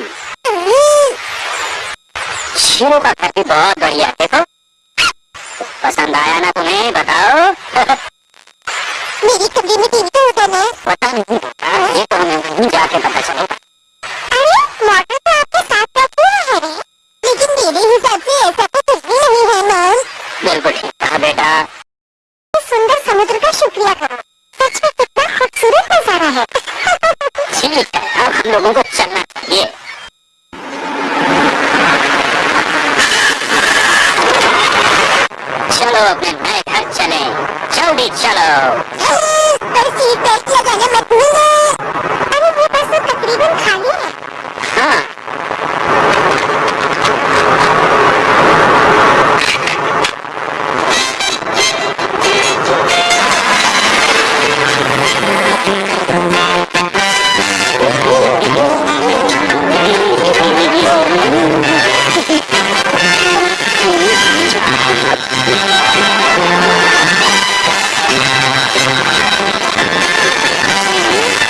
की शीरो का घर भी बहुत बढ़िया देखो पसंद आया ना तुम्हें बताओ। मेरी कमरे में टीवी तो होता ना पता नहीं ये तो हमें वहीं जाके पता चलेगा अरे मोटर तो आपके साथ रखी है रे? लेकिन मेरे हिसाब से ऐसा तो कुछ भी नहीं है मैम। बिल्कुल ठीक कहा बेटा। इस सुंदर समुद्र का शुक्रिया करो। सच में कितना खूबसूरत नज़ारा है। ठीक है अब हम लोगों को चलना चाहिए। चलो अपने नए घर चले जल्दी चलो पर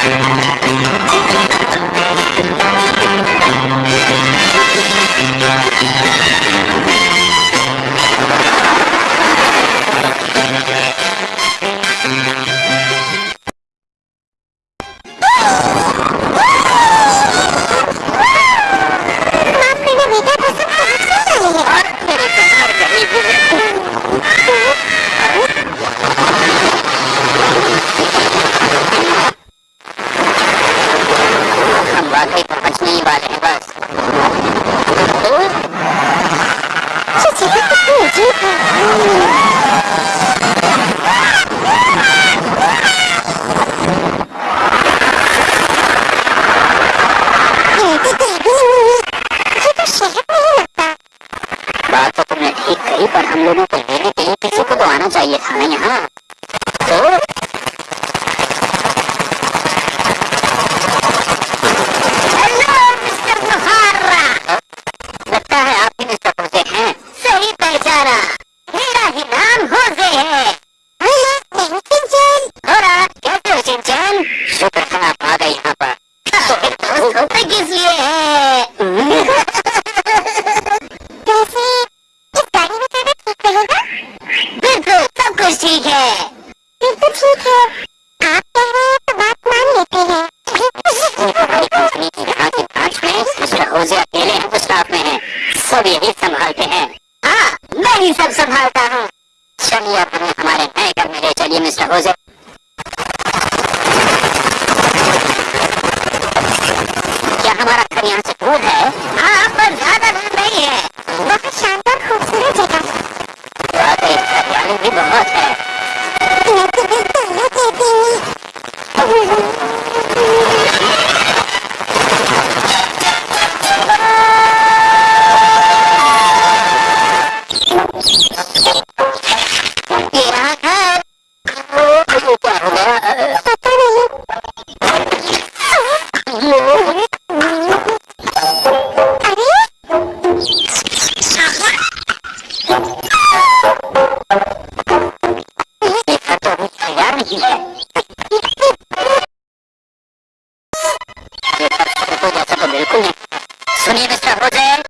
Thank. बात तो तुमने ठीक कही पर हम लोगों को लेने किसी को तो आना चाहिए था ना यहाँ तो हेलो मिस्टर मुहारा लगता है आप ही मिस्टर होसे हैं सही पहचाना मेरा ही नाम होजे है हेलो मैं सिंचन होरा कैसे हो शिनचैन शुक्र है आप आ गए यहाँ पर तो फिर दोस्त होते किस लिए हैं बिल्कुल, सब कुछ ठीक है। आप तो सब यही संभालते हैं। हाँ मैं ही सब संभालता हूँ। चलिए हमें हमारे नए में चलिए, मिस्टर होजे क्या हमारा घर यहाँ से दूर है हाँ पर ज़्यादा दूर नहीं है। बहुत शानदार खूबसूरत जगह। वाकई हरियाली भी बहुत है। मैं तुम्हें बिल्कुल नहीं सुनिए मिस्टर हो जाए